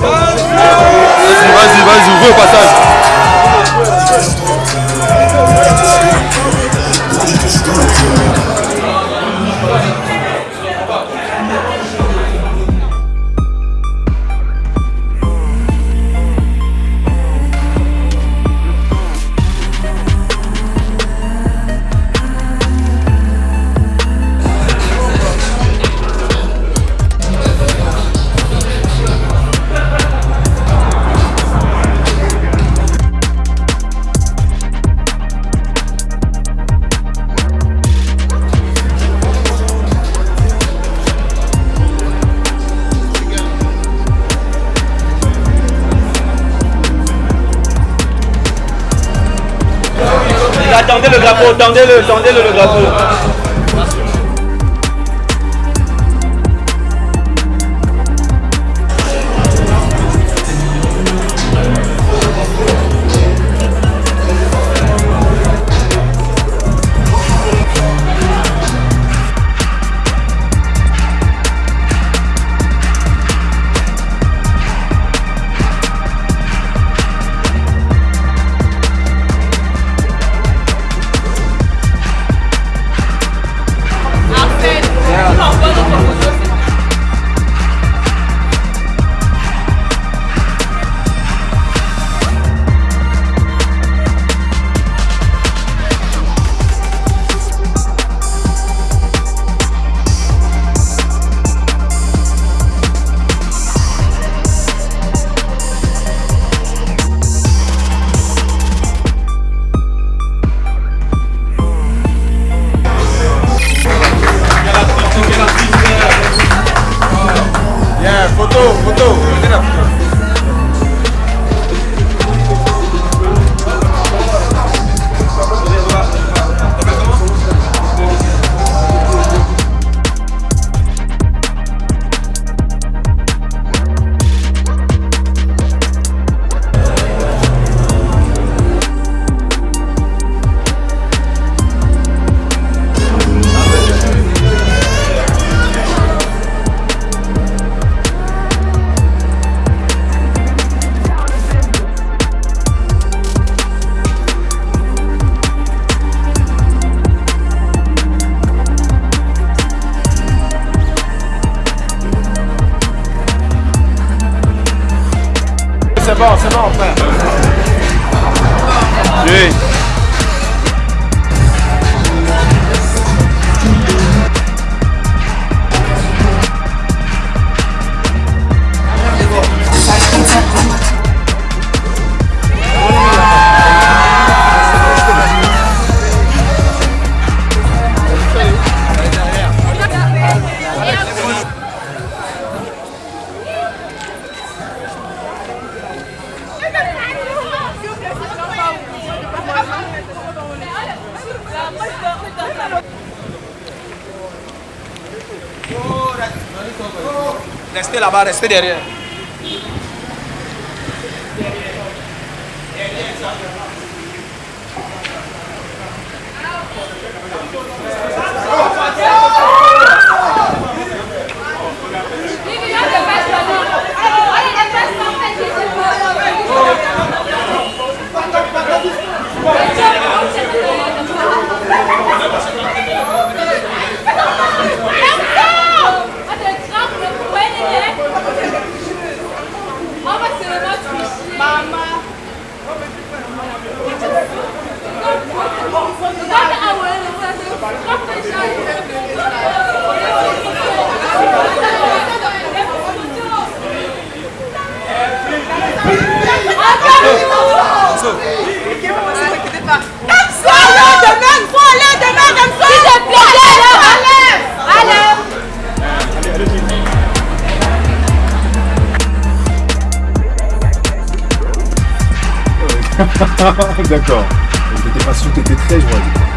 Vas-y, vas-y, vas-y, ouvre au passage. Tendez-le, tendez-le le drapeau. C'est bon, c'est bon, frère. Oui. Restez là-bas, restez derrière. ¡Vamos, vamos! D'accord. T'étais pas sûr que t'étais très, je vois.